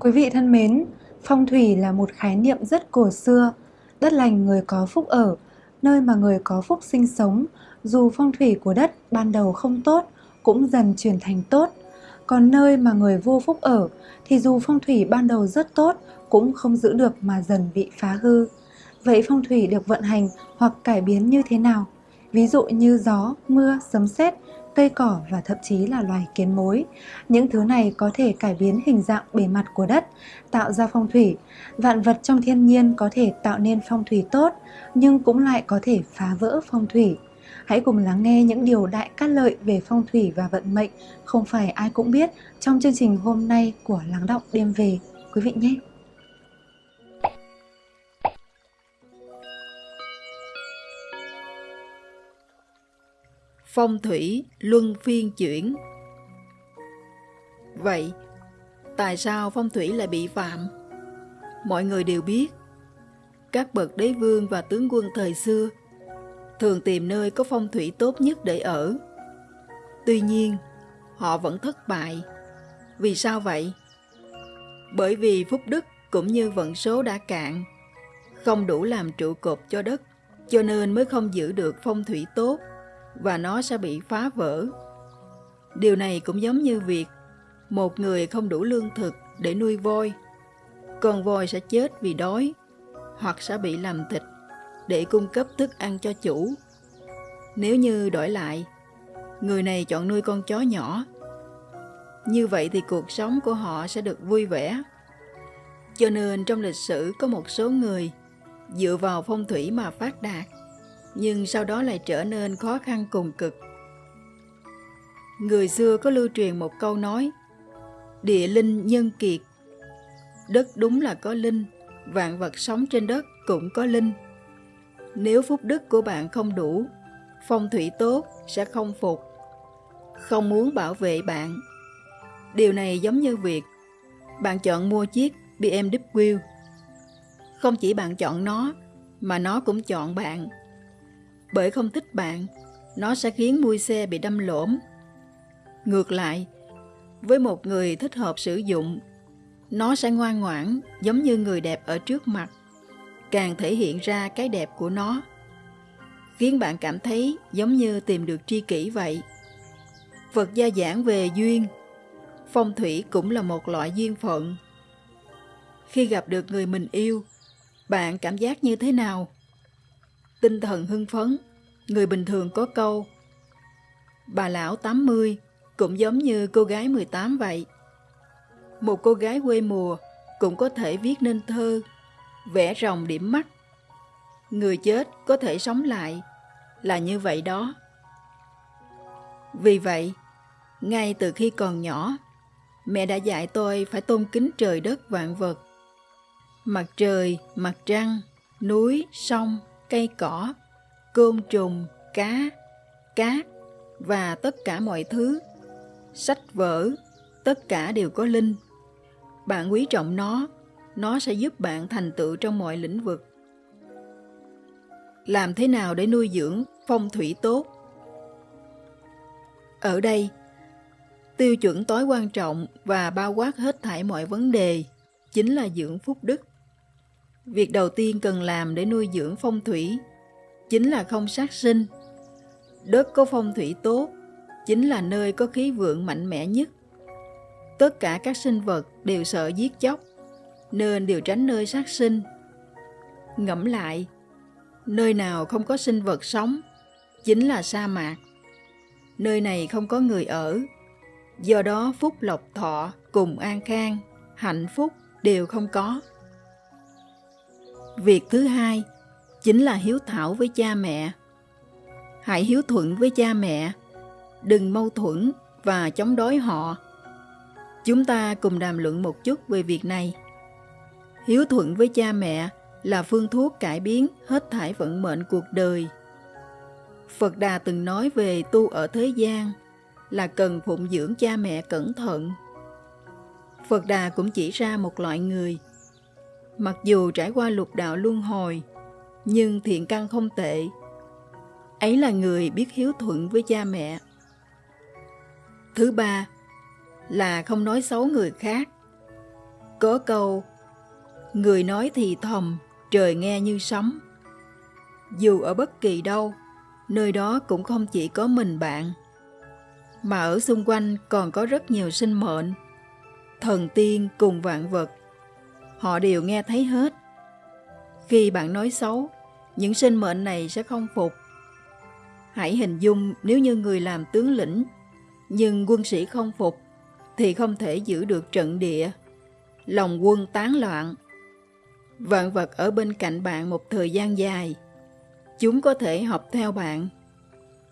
Quý vị thân mến, phong thủy là một khái niệm rất cổ xưa. Đất lành người có phúc ở, nơi mà người có phúc sinh sống, dù phong thủy của đất ban đầu không tốt, cũng dần chuyển thành tốt. Còn nơi mà người vô phúc ở, thì dù phong thủy ban đầu rất tốt, cũng không giữ được mà dần bị phá hư. Vậy phong thủy được vận hành hoặc cải biến như thế nào? Ví dụ như gió, mưa, sấm sét cây cỏ và thậm chí là loài kiến mối. Những thứ này có thể cải biến hình dạng bề mặt của đất, tạo ra phong thủy. Vạn vật trong thiên nhiên có thể tạo nên phong thủy tốt, nhưng cũng lại có thể phá vỡ phong thủy. Hãy cùng lắng nghe những điều đại cát lợi về phong thủy và vận mệnh không phải ai cũng biết trong chương trình hôm nay của Lắng Động Đêm Về. Quý vị nhé! Phong thủy luân phiên chuyển. Vậy, tại sao phong thủy lại bị phạm? Mọi người đều biết, các bậc đế vương và tướng quân thời xưa thường tìm nơi có phong thủy tốt nhất để ở. Tuy nhiên, họ vẫn thất bại. Vì sao vậy? Bởi vì phúc đức cũng như vận số đã cạn, không đủ làm trụ cột cho đất, cho nên mới không giữ được phong thủy tốt và nó sẽ bị phá vỡ. Điều này cũng giống như việc một người không đủ lương thực để nuôi voi, con voi sẽ chết vì đói hoặc sẽ bị làm thịt để cung cấp thức ăn cho chủ. Nếu như đổi lại, người này chọn nuôi con chó nhỏ, như vậy thì cuộc sống của họ sẽ được vui vẻ. Cho nên trong lịch sử có một số người dựa vào phong thủy mà phát đạt nhưng sau đó lại trở nên khó khăn cùng cực. Người xưa có lưu truyền một câu nói, địa linh nhân kiệt. Đất đúng là có linh, vạn vật sống trên đất cũng có linh. Nếu phúc đức của bạn không đủ, phong thủy tốt sẽ không phục, không muốn bảo vệ bạn. Điều này giống như việc bạn chọn mua chiếc BMW. Không chỉ bạn chọn nó, mà nó cũng chọn bạn bởi không thích bạn, nó sẽ khiến mui xe bị đâm lỗ. Ngược lại, với một người thích hợp sử dụng, nó sẽ ngoan ngoãn giống như người đẹp ở trước mặt, càng thể hiện ra cái đẹp của nó, khiến bạn cảm thấy giống như tìm được tri kỷ vậy. Phật gia giảng về duyên, phong thủy cũng là một loại duyên phận. Khi gặp được người mình yêu, bạn cảm giác như thế nào? Tinh thần hưng phấn, người bình thường có câu Bà lão 80 cũng giống như cô gái 18 vậy. Một cô gái quê mùa cũng có thể viết nên thơ, vẽ rồng điểm mắt. Người chết có thể sống lại, là như vậy đó. Vì vậy, ngay từ khi còn nhỏ, mẹ đã dạy tôi phải tôn kính trời đất vạn vật. Mặt trời, mặt trăng, núi, sông, cây cỏ, côn trùng, cá, cát và tất cả mọi thứ. Sách vở, tất cả đều có linh. Bạn quý trọng nó, nó sẽ giúp bạn thành tựu trong mọi lĩnh vực. Làm thế nào để nuôi dưỡng phong thủy tốt? Ở đây, tiêu chuẩn tối quan trọng và bao quát hết thảy mọi vấn đề chính là dưỡng phúc đức. Việc đầu tiên cần làm để nuôi dưỡng phong thủy chính là không sát sinh. Đất có phong thủy tốt chính là nơi có khí vượng mạnh mẽ nhất. Tất cả các sinh vật đều sợ giết chóc, nên đều tránh nơi sát sinh. Ngẫm lại, nơi nào không có sinh vật sống chính là sa mạc. Nơi này không có người ở, do đó phúc lộc thọ cùng an khang, hạnh phúc đều không có. Việc thứ hai chính là hiếu thảo với cha mẹ. Hãy hiếu thuận với cha mẹ, đừng mâu thuẫn và chống đối họ. Chúng ta cùng đàm luận một chút về việc này. Hiếu thuận với cha mẹ là phương thuốc cải biến hết thải vận mệnh cuộc đời. Phật Đà từng nói về tu ở thế gian là cần phụng dưỡng cha mẹ cẩn thận. Phật Đà cũng chỉ ra một loại người – mặc dù trải qua lục đạo luân hồi, nhưng thiện căn không tệ. Ấy là người biết hiếu thuận với cha mẹ. Thứ ba là không nói xấu người khác. Có câu, người nói thì thầm, trời nghe như sấm. Dù ở bất kỳ đâu, nơi đó cũng không chỉ có mình bạn, mà ở xung quanh còn có rất nhiều sinh mệnh, thần tiên cùng vạn vật. Họ đều nghe thấy hết. Khi bạn nói xấu, những sinh mệnh này sẽ không phục. Hãy hình dung nếu như người làm tướng lĩnh, nhưng quân sĩ không phục, thì không thể giữ được trận địa. Lòng quân tán loạn. Vạn vật ở bên cạnh bạn một thời gian dài. Chúng có thể học theo bạn.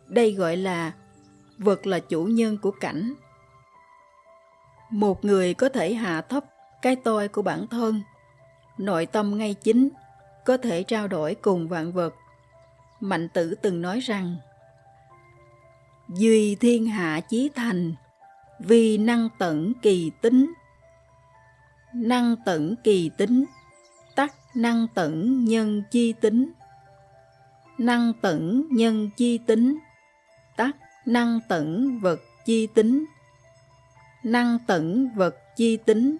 Đây gọi là vật là chủ nhân của cảnh. Một người có thể hạ thấp cái tôi của bản thân, nội tâm ngay chính, có thể trao đổi cùng vạn vật. Mạnh tử từng nói rằng, Duy thiên hạ chí thành, vì năng tận kỳ tính. Năng tận kỳ tính, tắc năng tận nhân chi tính. Năng tận nhân chi tính, tắc năng tận vật chi tính. Năng tẩn vật chi tính,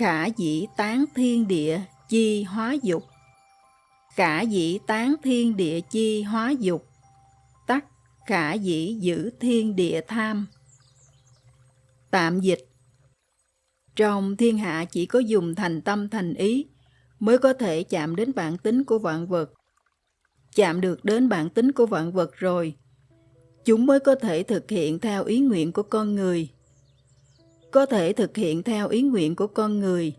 khả dĩ tán thiên địa chi hóa dục. Khả dĩ tán thiên địa chi hóa dục, tắc khả dĩ giữ thiên địa tham. Tạm dịch Trong thiên hạ chỉ có dùng thành tâm thành ý mới có thể chạm đến bản tính của vạn vật. Chạm được đến bản tính của vạn vật rồi, chúng mới có thể thực hiện theo ý nguyện của con người. Có thể thực hiện theo ý nguyện của con người,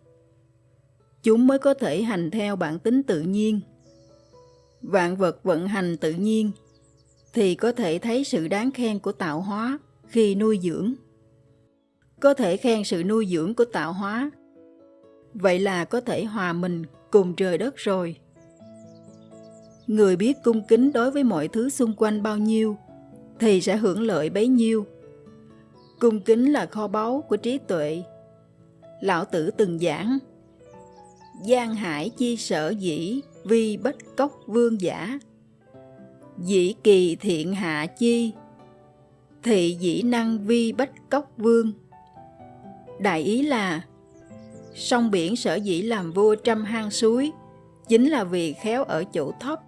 chúng mới có thể hành theo bản tính tự nhiên. Vạn vật vận hành tự nhiên thì có thể thấy sự đáng khen của tạo hóa khi nuôi dưỡng. Có thể khen sự nuôi dưỡng của tạo hóa. Vậy là có thể hòa mình cùng trời đất rồi. Người biết cung kính đối với mọi thứ xung quanh bao nhiêu thì sẽ hưởng lợi bấy nhiêu. Cung kính là kho báu của trí tuệ. Lão Tử từng giảng, Giang hải chi sở dĩ vi bất cốc vương giả? Dĩ kỳ thiện hạ chi? Thị dĩ năng vi bách cốc vương? Đại ý là, sông biển sở dĩ làm vua trăm hang suối, chính là vì khéo ở chỗ thấp,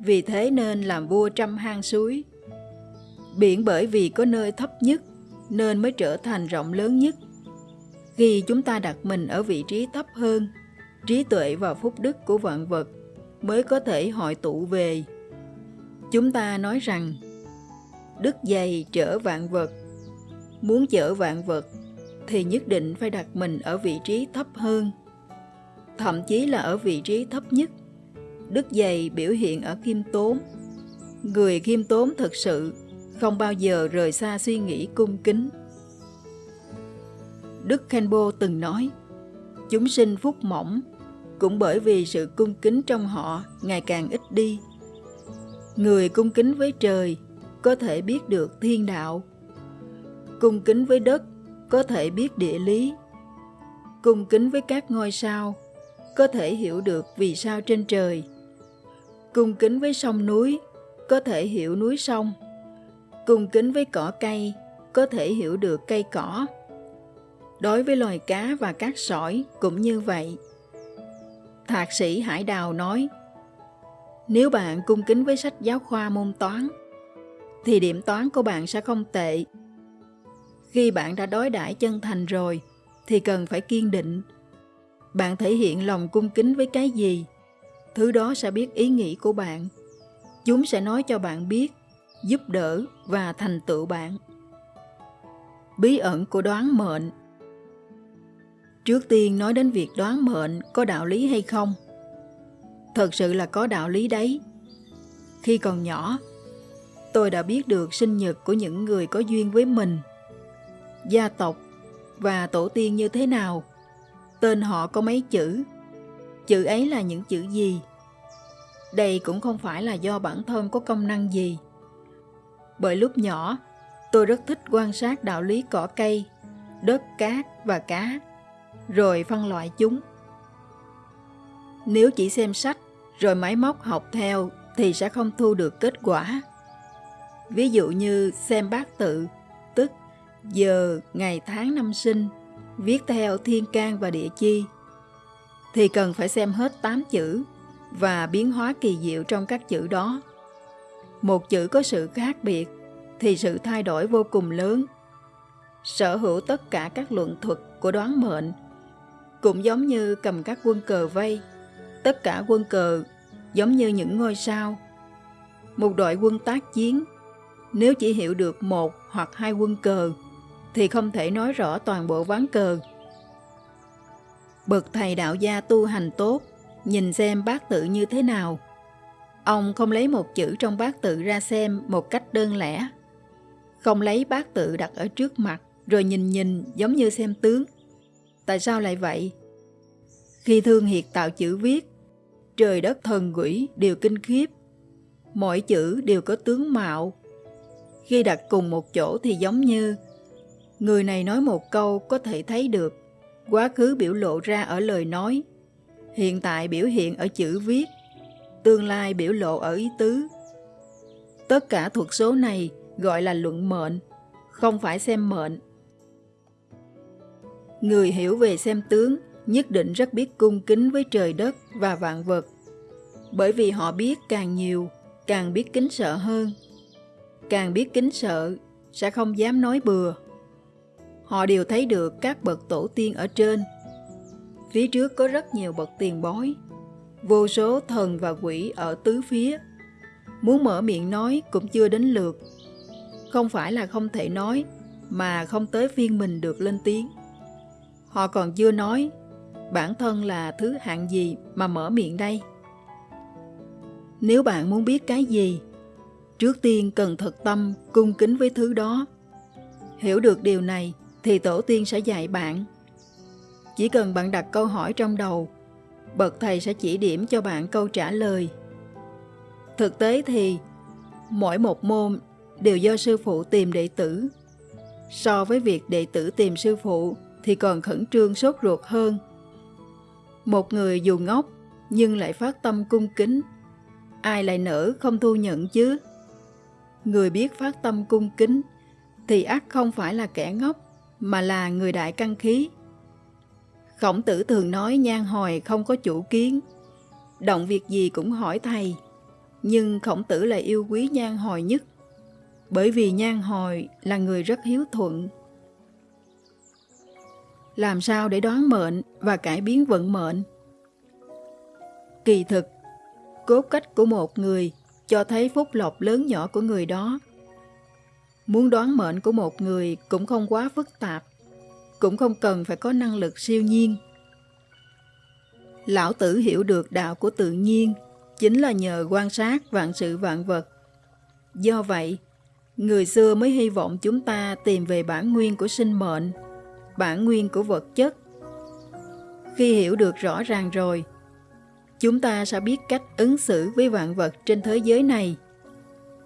vì thế nên làm vua trăm hang suối. Biển bởi vì có nơi thấp nhất nên mới trở thành rộng lớn nhất khi chúng ta đặt mình ở vị trí thấp hơn, trí tuệ và phúc đức của vạn vật mới có thể hội tụ về Chúng ta nói rằng, đức dày chở vạn vật. Muốn chở vạn vật thì nhất định phải đặt mình ở vị trí thấp hơn. Thậm chí là ở vị trí thấp nhất. Đức dày biểu hiện ở khiêm tốn. Người khiêm tốn thật sự không bao giờ rời xa suy nghĩ cung kính. Đức Khenpo từng nói, chúng sinh phúc mỏng cũng bởi vì sự cung kính trong họ ngày càng ít đi Người cung kính với trời có thể biết được thiên đạo. Cung kính với đất có thể biết địa lý. Cung kính với các ngôi sao có thể hiểu được vì sao trên trời. Cung kính với sông núi có thể hiểu núi sông. Cung kính với cỏ cây có thể hiểu được cây cỏ. Đối với loài cá và các sỏi cũng như vậy. Thạc sĩ Hải Đào nói, nếu bạn cung kính với sách giáo khoa môn toán, thì điểm toán của bạn sẽ không tệ. Khi bạn đã đối đãi chân thành rồi, thì cần phải kiên định. Bạn thể hiện lòng cung kính với cái gì, thứ đó sẽ biết ý nghĩ của bạn. Chúng sẽ nói cho bạn biết, giúp đỡ và thành tựu bạn. Bí ẩn của đoán mệnh Trước tiên nói đến việc đoán mệnh có đạo lý hay không – thật sự là có đạo lý đấy. Khi còn nhỏ, tôi đã biết được sinh nhật của những người có duyên với mình, gia tộc và tổ tiên như thế nào, tên họ có mấy chữ, chữ ấy là những chữ gì. Đây cũng không phải là do bản thân có công năng gì. Bởi lúc nhỏ, tôi rất thích quan sát đạo lý cỏ cây, đất cát và cá, rồi phân loại chúng. Nếu chỉ xem sách rồi máy móc học theo thì sẽ không thu được kết quả. Ví dụ như xem bát tự, tức giờ, ngày tháng năm sinh, viết theo thiên can và địa chi, thì cần phải xem hết 8 chữ và biến hóa kỳ diệu trong các chữ đó. Một chữ có sự khác biệt thì sự thay đổi vô cùng lớn. Sở hữu tất cả các luận thuật của đoán mệnh cũng giống như cầm các quân cờ vây. Tất cả quân cờ giống như những ngôi sao. Một đội quân tác chiến, nếu chỉ hiểu được một hoặc hai quân cờ, thì không thể nói rõ toàn bộ ván cờ. Bậc thầy đạo gia tu hành tốt, nhìn xem bát tự như thế nào. Ông không lấy một chữ trong bát tự ra xem một cách đơn lẻ. Không lấy bát tự đặt ở trước mặt rồi nhìn nhìn giống như xem tướng. Tại sao lại vậy? Khi Thương Hiệt tạo chữ viết, trời đất thần quỷ đều kinh khiếp. Mỗi chữ đều có tướng mạo. Khi đặt cùng một chỗ thì giống như người này nói một câu có thể thấy được, quá khứ biểu lộ ra ở lời nói, hiện tại biểu hiện ở chữ viết, tương lai biểu lộ ở ý tứ. Tất cả thuật số này gọi là luận mệnh, không phải xem mệnh. Người hiểu về xem tướng nhất định rất biết cung kính với trời đất và vạn vật, bởi vì họ biết càng nhiều, càng biết kính sợ hơn. Càng biết kính sợ, sẽ không dám nói bừa. Họ đều thấy được các bậc tổ tiên ở trên. Phía trước có rất nhiều bậc tiền bối, vô số thần và quỷ ở tứ phía. Muốn mở miệng nói cũng chưa đến lượt. Không phải là không thể nói, mà không tới phiên mình được lên tiếng. Họ còn chưa nói, bản thân là thứ hạng gì mà mở miệng đây? Nếu bạn muốn biết cái gì, trước tiên cần thật tâm cung kính với thứ đó. Hiểu được điều này thì tổ tiên sẽ dạy bạn. Chỉ cần bạn đặt câu hỏi trong đầu, bậc thầy sẽ chỉ điểm cho bạn câu trả lời. Thực tế thì, mỗi một môn đều do sư phụ tìm đệ tử. So với việc đệ tử tìm sư phụ thì còn khẩn trương sốt ruột hơn. Một người dù ngốc nhưng lại phát tâm cung kính, ai lại nỡ không thu nhận chứ? Người biết phát tâm cung kính thì ắt không phải là kẻ ngốc mà là người đại căn khí. Khổng tử thường nói nhan hồi không có chủ kiến, động việc gì cũng hỏi thầy, nhưng khổng tử lại yêu quý nhan hồi nhất, bởi vì nhan hồi là người rất hiếu thuận, làm sao để đoán mệnh và cải biến vận mệnh. Kỳ thực, cốt cách của một người cho thấy phúc lộc lớn nhỏ của người đó. Muốn đoán mệnh của một người cũng không quá phức tạp, cũng không cần phải có năng lực siêu nhiên. Lão tử hiểu được đạo của tự nhiên chính là nhờ quan sát vạn sự vạn vật. Do vậy, người xưa mới hy vọng chúng ta tìm về bản nguyên của sinh mệnh bản nguyên của vật chất. Khi hiểu được rõ ràng rồi, chúng ta sẽ biết cách ứng xử với vạn vật trên thế giới này.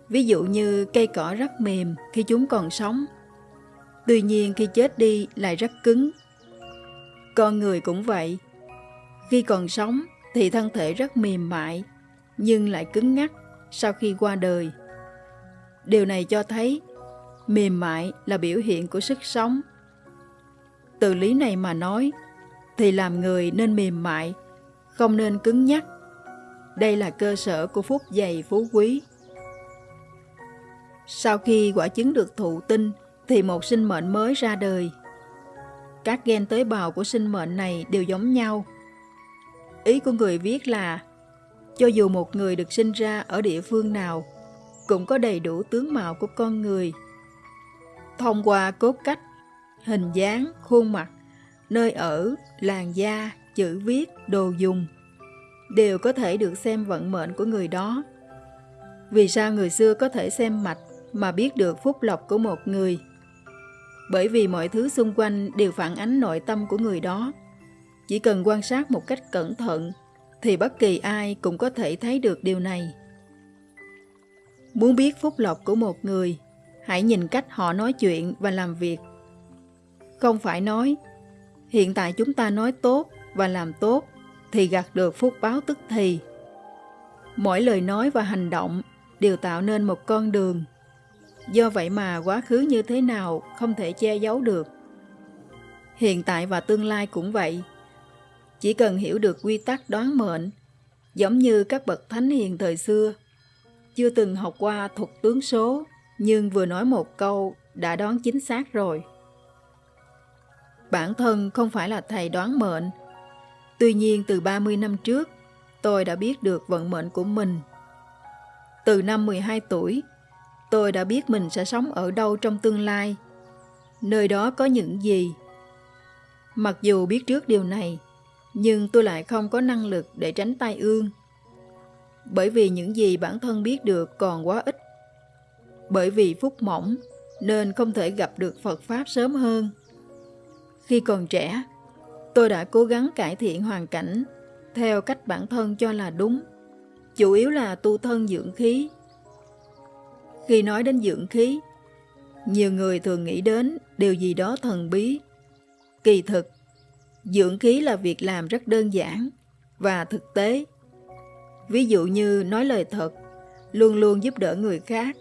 Ví dụ như cây cỏ rất mềm khi chúng còn sống, tuy nhiên khi chết đi lại rất cứng. Con người cũng vậy, khi còn sống thì thân thể rất mềm mại, nhưng lại cứng ngắc sau khi qua đời. Điều này cho thấy mềm mại là biểu hiện của sức sống từ lý này mà nói, thì làm người nên mềm mại, không nên cứng nhắc. Đây là cơ sở của phúc dày phú quý. Sau khi quả chứng được thụ tinh, thì một sinh mệnh mới ra đời. Các gen tế bào của sinh mệnh này đều giống nhau. Ý của người viết là, cho dù một người được sinh ra ở địa phương nào, cũng có đầy đủ tướng mạo của con người. Thông qua cốt cách hình dáng, khuôn mặt, nơi ở, làn da, chữ viết, đồ dùng đều có thể được xem vận mệnh của người đó. Vì sao người xưa có thể xem mạch mà biết được phúc lộc của một người? Bởi vì mọi thứ xung quanh đều phản ánh nội tâm của người đó. Chỉ cần quan sát một cách cẩn thận thì bất kỳ ai cũng có thể thấy được điều này. Muốn biết phúc lộc của một người, hãy nhìn cách họ nói chuyện và làm việc không phải nói, hiện tại chúng ta nói tốt và làm tốt thì gặt được phúc báo tức thì. Mỗi lời nói và hành động đều tạo nên một con đường. Do vậy mà quá khứ như thế nào không thể che giấu được. hiện tại và tương lai cũng vậy. Chỉ cần hiểu được quy tắc đoán mệnh, giống như các bậc thánh hiền thời xưa, chưa từng học qua thuật tướng số, nhưng vừa nói một câu đã đoán chính xác rồi. Bản thân không phải là thầy đoán mệnh, tuy nhiên từ 30 năm trước, tôi đã biết được vận mệnh của mình. Từ năm 12 tuổi, tôi đã biết mình sẽ sống ở đâu trong tương lai, nơi đó có những gì. Mặc dù biết trước điều này, nhưng tôi lại không có năng lực để tránh tai ương. Bởi vì những gì bản thân biết được còn quá ít. Bởi vì phúc mỏng nên không thể gặp được Phật Pháp sớm hơn. Khi còn trẻ, tôi đã cố gắng cải thiện hoàn cảnh theo cách bản thân cho là đúng, chủ yếu là tu thân dưỡng khí. Khi nói đến dưỡng khí, nhiều người thường nghĩ đến điều gì đó thần bí. Kỳ thực, dưỡng khí là việc làm rất đơn giản và thực tế. Ví dụ như nói lời thật, luôn luôn giúp đỡ người khác.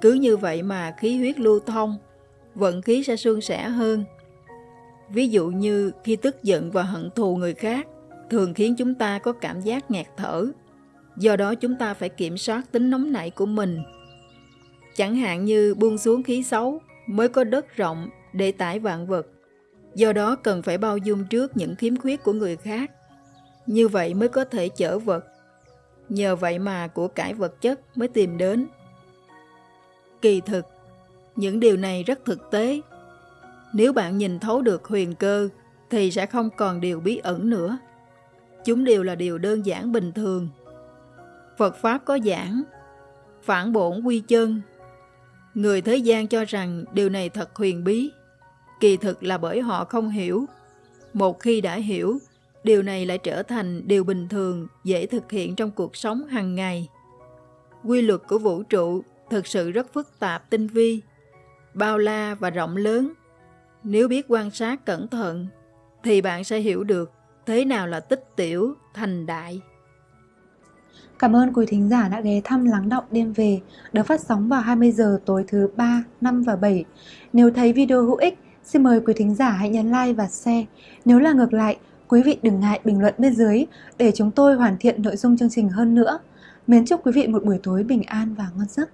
Cứ như vậy mà khí huyết lưu thông, vận khí sẽ suôn sẻ hơn. Ví dụ như khi tức giận và hận thù người khác, thường khiến chúng ta có cảm giác ngạt thở. Do đó chúng ta phải kiểm soát tính nóng nảy của mình. Chẳng hạn như buông xuống khí xấu mới có đất rộng để tải vạn vật. Do đó cần phải bao dung trước những khiếm khuyết của người khác. Như vậy mới có thể chở vật. Nhờ vậy mà của cải vật chất mới tìm đến. Kỳ thực, những điều này rất thực tế. Nếu bạn nhìn thấu được huyền cơ thì sẽ không còn điều bí ẩn nữa. Chúng đều là điều đơn giản bình thường. Phật Pháp có giảng, phản bổn quy chân. Người thế gian cho rằng điều này thật huyền bí. Kỳ thực là bởi họ không hiểu. Một khi đã hiểu, điều này lại trở thành điều bình thường, dễ thực hiện trong cuộc sống hàng ngày. Quy luật của vũ trụ thực sự rất phức tạp tinh vi, bao la và rộng lớn. Nếu biết quan sát cẩn thận, thì bạn sẽ hiểu được thế nào là tích tiểu thành đại. Cảm ơn quý thính giả đã ghé thăm Lắng Động Đêm Về được phát sóng vào 20 giờ tối thứ 3, 5 và 7. Nếu thấy video hữu ích, xin mời quý thính giả hãy nhấn like và share. Nếu là ngược lại, quý vị đừng ngại bình luận bên dưới để chúng tôi hoàn thiện nội dung chương trình hơn nữa. Mến chúc quý vị một buổi tối bình an và ngon giấc.